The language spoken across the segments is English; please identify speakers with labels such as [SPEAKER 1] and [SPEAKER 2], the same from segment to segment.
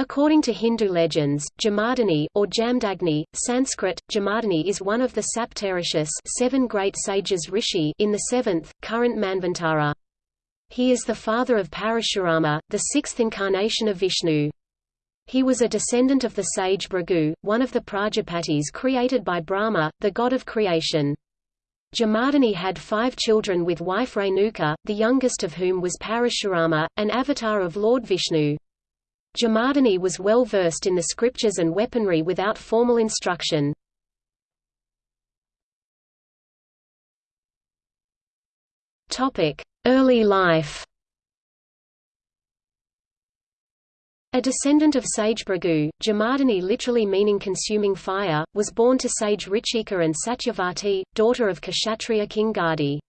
[SPEAKER 1] According to Hindu legends, Jamadagni, or Jamdagni, Sanskrit, Jamadagni is one of the Saptarishis seven great sages rishi in the seventh, current Manvantara. He is the father of Parashurama, the sixth incarnation of Vishnu. He was a descendant of the sage Bhrigu, one of the Prajapatis created by Brahma, the god of creation. Jamadagni had five children with wife Renuka, the youngest of whom was Parashurama, an avatar of Lord Vishnu. Jamadagni was well versed in the scriptures and weaponry without formal instruction. Early life A descendant of sage Bhrigu, Jamadagni literally meaning consuming fire, was born to sage Richika and Satyavati, daughter of Kshatriya king Gadi.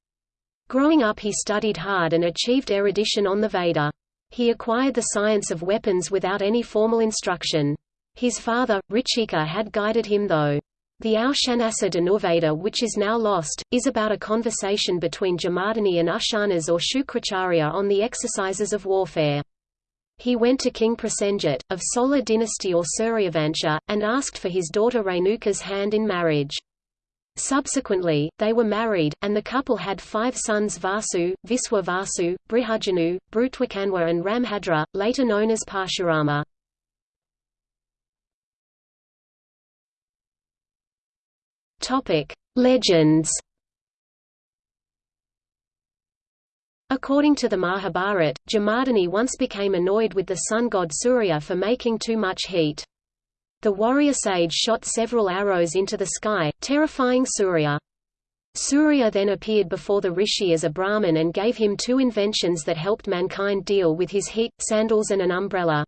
[SPEAKER 1] Growing up he studied hard and achieved erudition on the Veda. He acquired the science of weapons without any formal instruction. His father, Richika had guided him though. The Aushanasa Dhanurveda which is now lost, is about a conversation between Jamadagni and Ushanas or Shukracharya on the exercises of warfare. He went to King Prasenjit, of Solar dynasty or Suryavansha, and asked for his daughter Renuka's hand in marriage. Subsequently, they were married, and the couple had five sons Vasu, Viswa Vasu, Brihajanu, Brutwakanwa and Rambhadra, later known as Parshurama. Legends According to the Mahabharat, Jamadagni once became annoyed with the sun god Surya for making too much heat. The warrior sage shot several arrows into the sky, terrifying Surya. Surya then appeared before the rishi as a Brahmin and gave him two inventions that helped mankind deal with his heat, sandals and an umbrella.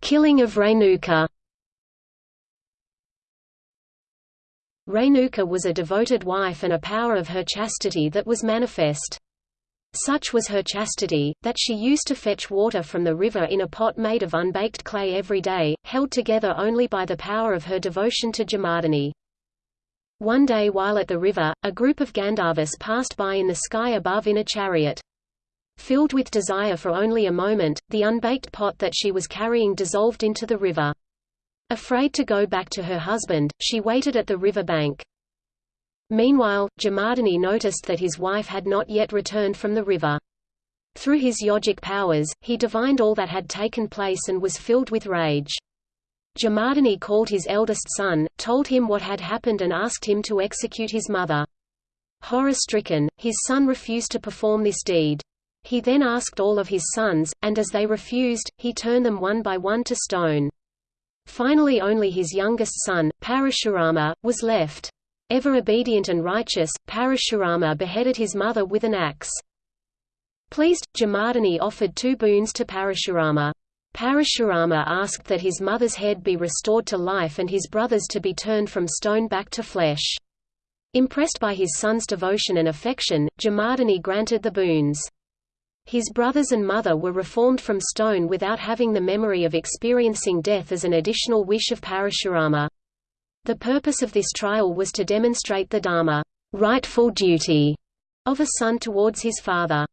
[SPEAKER 1] Killing of Renuka Renuka was a devoted wife and a power of her chastity that was manifest. Such was her chastity, that she used to fetch water from the river in a pot made of unbaked clay every day, held together only by the power of her devotion to Jamadagni. One day while at the river, a group of Gandharvas passed by in the sky above in a chariot. Filled with desire for only a moment, the unbaked pot that she was carrying dissolved into the river. Afraid to go back to her husband, she waited at the river bank. Meanwhile, Jamadagni noticed that his wife had not yet returned from the river. Through his yogic powers, he divined all that had taken place and was filled with rage. Jamadagni called his eldest son, told him what had happened and asked him to execute his mother. Horror-stricken, his son refused to perform this deed. He then asked all of his sons, and as they refused, he turned them one by one to stone. Finally only his youngest son, Parashurama, was left. Ever obedient and righteous, Parashurama beheaded his mother with an axe. Pleased, Jamadagni offered two boons to Parashurama. Parashurama asked that his mother's head be restored to life and his brothers to be turned from stone back to flesh. Impressed by his son's devotion and affection, Jamadagni granted the boons. His brothers and mother were reformed from stone without having the memory of experiencing death as an additional wish of Parashurama. The purpose of this trial was to demonstrate the dharma rightful duty of a son towards his father.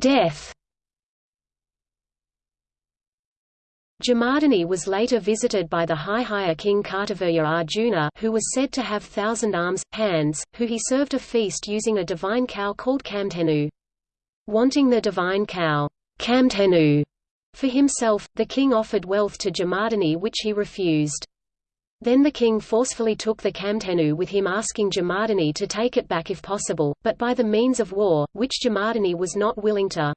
[SPEAKER 1] Death Jamadagni was later visited by the high-higher king Kartavirya Arjuna who was said to have thousand arms, hands, who he served a feast using a divine cow called Kamdhenu. Wanting the divine cow Kamdhenu for himself, the king offered wealth to Jamadagni which he refused. Then the king forcefully took the Kamdhenu with him asking Jamadagni to take it back if possible, but by the means of war, which Jamadagni was not willing to.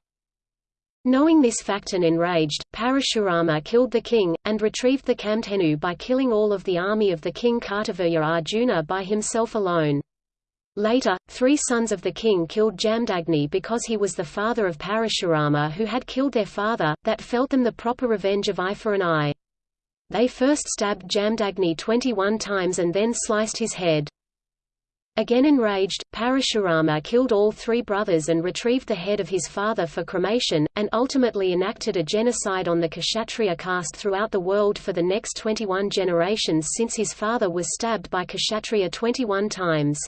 [SPEAKER 1] Knowing this fact and enraged, Parashurama killed the king, and retrieved the Kamdhenu by killing all of the army of the king Kartavirya Arjuna by himself alone. Later, three sons of the king killed Jamdagni because he was the father of Parashurama who had killed their father, that felt them the proper revenge of eye for an eye. They first stabbed Jamdagni 21 times and then sliced his head. Again enraged, Parashurama killed all three brothers and retrieved the head of his father for cremation, and ultimately enacted a genocide on the Kshatriya caste throughout the world for the next 21 generations since his father was stabbed by Kshatriya 21 times.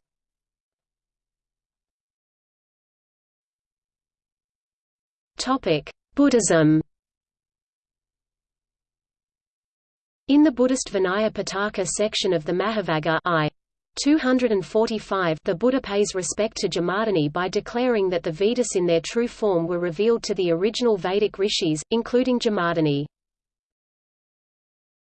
[SPEAKER 1] Buddhism In the Buddhist Vinaya Pitaka section of the Mahavagga I. 245 the Buddha pays respect to Jamadagni by declaring that the Vedas in their true form were revealed to the original Vedic rishis, including Jamadagni.